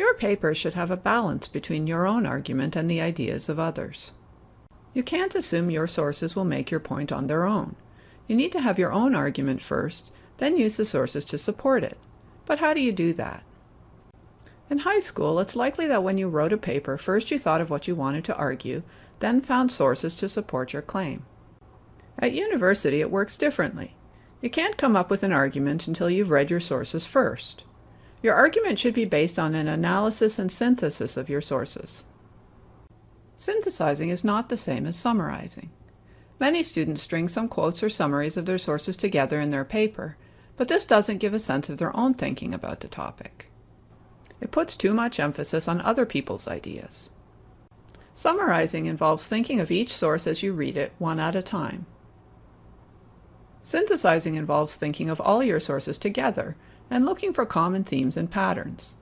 Your paper should have a balance between your own argument and the ideas of others. You can't assume your sources will make your point on their own. You need to have your own argument first, then use the sources to support it. But how do you do that? In high school, it's likely that when you wrote a paper, first you thought of what you wanted to argue, then found sources to support your claim. At university, it works differently. You can't come up with an argument until you've read your sources first. Your argument should be based on an analysis and synthesis of your sources. Synthesizing is not the same as summarizing. Many students string some quotes or summaries of their sources together in their paper, but this doesn't give a sense of their own thinking about the topic. It puts too much emphasis on other people's ideas. Summarizing involves thinking of each source as you read it, one at a time. Synthesizing involves thinking of all your sources together and looking for common themes and patterns.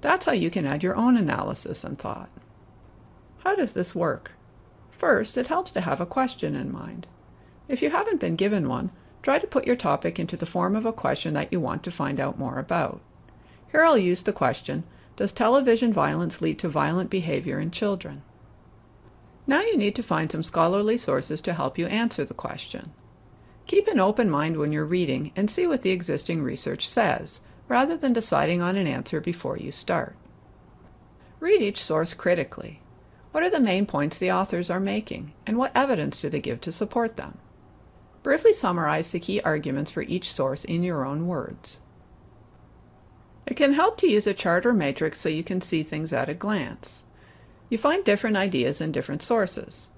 That's how you can add your own analysis and thought. How does this work? First, it helps to have a question in mind. If you haven't been given one, try to put your topic into the form of a question that you want to find out more about. Here I'll use the question, Does television violence lead to violent behavior in children? Now you need to find some scholarly sources to help you answer the question. Keep an open mind when you're reading and see what the existing research says, rather than deciding on an answer before you start. Read each source critically. What are the main points the authors are making, and what evidence do they give to support them? Briefly summarize the key arguments for each source in your own words. It can help to use a chart or matrix so you can see things at a glance. You find different ideas in different sources.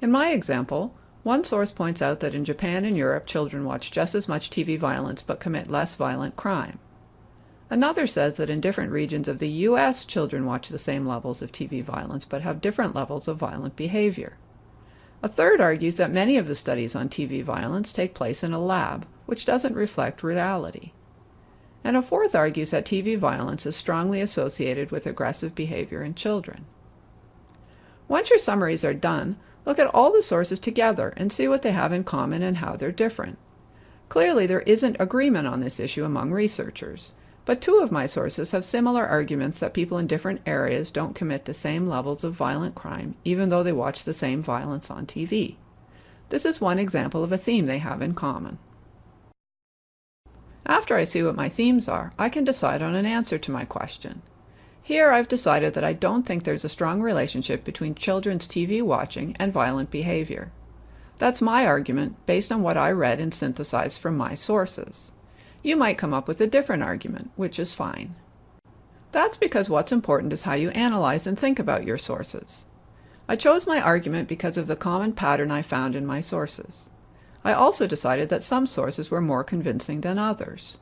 In my example, one source points out that in Japan and Europe children watch just as much TV violence but commit less violent crime. Another says that in different regions of the U.S. children watch the same levels of TV violence but have different levels of violent behavior. A third argues that many of the studies on TV violence take place in a lab, which doesn't reflect reality. And a fourth argues that TV violence is strongly associated with aggressive behavior in children. Once your summaries are done, Look at all the sources together and see what they have in common and how they're different. Clearly, there isn't agreement on this issue among researchers, but two of my sources have similar arguments that people in different areas don't commit the same levels of violent crime even though they watch the same violence on TV. This is one example of a theme they have in common. After I see what my themes are, I can decide on an answer to my question. Here I've decided that I don't think there's a strong relationship between children's TV watching and violent behavior. That's my argument based on what I read and synthesized from my sources. You might come up with a different argument, which is fine. That's because what's important is how you analyze and think about your sources. I chose my argument because of the common pattern I found in my sources. I also decided that some sources were more convincing than others.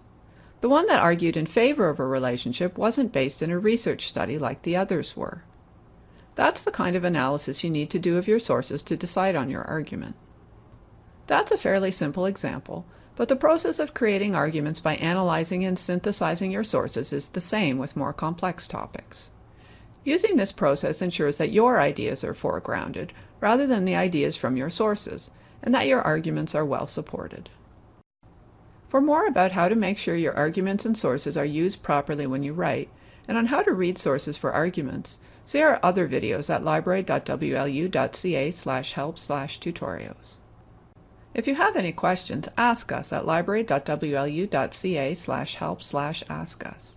The one that argued in favor of a relationship wasn't based in a research study like the others were. That's the kind of analysis you need to do of your sources to decide on your argument. That's a fairly simple example, but the process of creating arguments by analyzing and synthesizing your sources is the same with more complex topics. Using this process ensures that your ideas are foregrounded rather than the ideas from your sources, and that your arguments are well supported. For more about how to make sure your arguments and sources are used properly when you write, and on how to read sources for arguments, see our other videos at library.wlu.ca slash help slash tutorials. If you have any questions, ask us at library.wlu.ca slash help slash ask us.